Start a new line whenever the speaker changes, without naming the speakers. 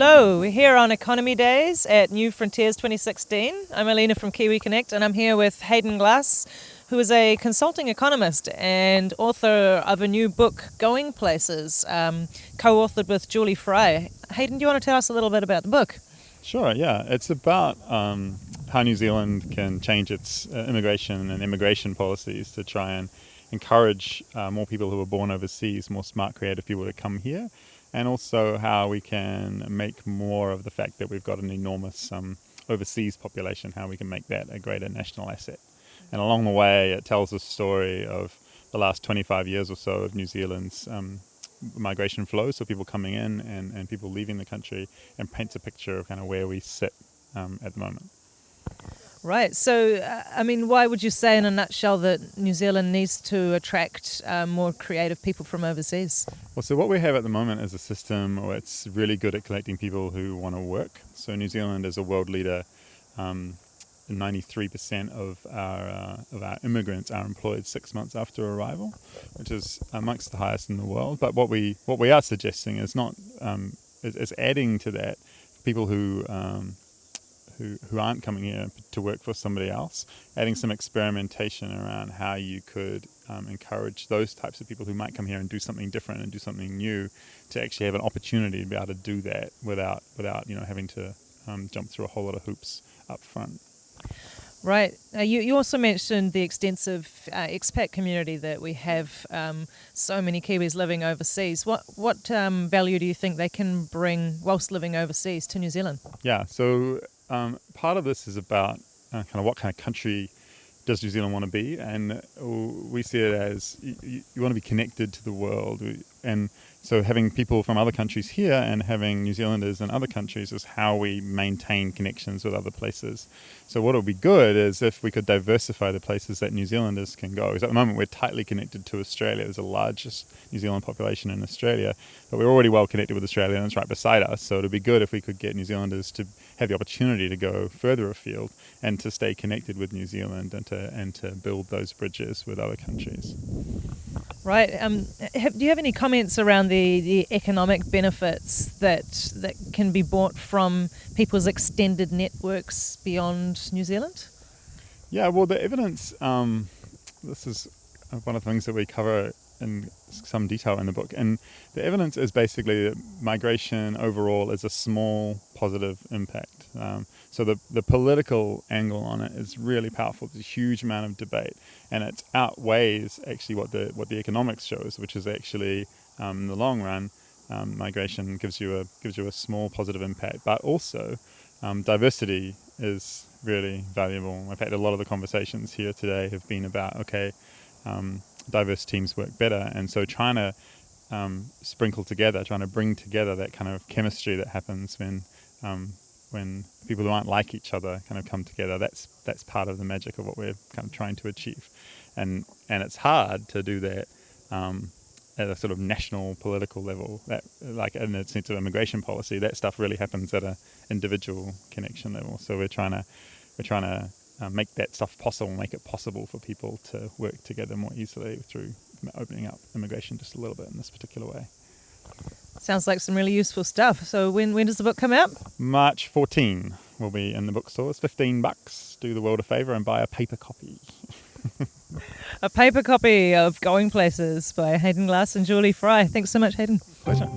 Hello, we're here on Economy Days at New Frontiers 2016. I'm Alina from Kiwi Connect and I'm here with Hayden Glass, who is a consulting economist and author of a new book, Going Places, um, co authored with Julie Fry. Hayden, do you want to tell us a little bit about the book?
Sure, yeah. It's about um, how New Zealand can change its uh, immigration and immigration policies to try and encourage uh, more people who are born overseas, more smart, creative people to come here and also how we can make more of the fact that we've got an enormous um, overseas population, how we can make that a greater national asset. And along the way, it tells a story of the last 25 years or so of New Zealand's um, migration flow, so people coming in and, and people leaving the country, and paints a picture of kind of where we sit um, at the moment.
Right. So, uh, I mean, why would you say, in a nutshell, that New Zealand needs to attract uh, more creative people from overseas?
Well, so what we have at the moment is a system where it's really good at collecting people who want to work. So, New Zealand is a world leader. Um, 93% of our uh, of our immigrants are employed six months after arrival, which is amongst the highest in the world. But what we what we are suggesting is not um, is, is, adding to that people who um, who, who aren't coming here to work for somebody else, adding some experimentation around how you could um, encourage those types of people who might come here and do something different and do something new to actually have an opportunity to be able to do that without without you know having to um, jump through a whole lot of hoops up front.
Right. Uh, you, you also mentioned the extensive uh, expat community that we have. Um, so many Kiwis living overseas. What what um, value do you think they can bring whilst living overseas to New Zealand?
Yeah. So um, part of this is about uh, kind of what kind of country does New Zealand want to be, and uh, we see it as you, you want to be connected to the world, and so having people from other countries here and having New Zealanders in other countries is how we maintain connections with other places. So what would be good is if we could diversify the places that New Zealanders can go. Because at the moment we're tightly connected to Australia. There's the largest New Zealand population in Australia, but we're already well connected with Australia and it's right beside us. So it'd be good if we could get New Zealanders to have the opportunity to go further afield and to stay connected with New Zealand and to and to build those bridges with other countries.
Right. Um, have, do you have any comments around the, the economic benefits that that can be bought from people's extended networks beyond New Zealand?
Yeah. Well, the evidence. Um, this is one of the things that we cover in some detail in the book, and the evidence is basically that migration overall is a small positive impact. Um, so the, the political angle on it is really powerful. There's a huge amount of debate, and it outweighs actually what the what the economics shows, which is actually um, in the long run, um, migration gives you a gives you a small positive impact, but also um, diversity is really valuable. In fact, a lot of the conversations here today have been about okay, um, diverse teams work better, and so trying to um, sprinkle together, trying to bring together that kind of chemistry that happens when um, when people who aren't like each other kind of come together. That's that's part of the magic of what we're kind of trying to achieve, and and it's hard to do that um, at a sort of national political level. That like in the sense of immigration policy, that stuff really happens at a individual connection level. So we're trying to we're trying to uh, make that stuff possible, make it possible for people to work together more easily through opening up immigration just a little bit in this particular way.
Sounds like some really useful stuff. So when when does the book come out?
March 14 will be in the bookstores. 15 bucks. Do the world a favor and buy a paper copy.
a paper copy of Going Places by Hayden Glass and Julie Fry. Thanks so much, Hayden.
Pleasure.